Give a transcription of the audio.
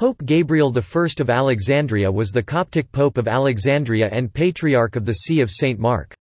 Pope Gabriel I of Alexandria was the Coptic Pope of Alexandria and Patriarch of the See of St. Mark.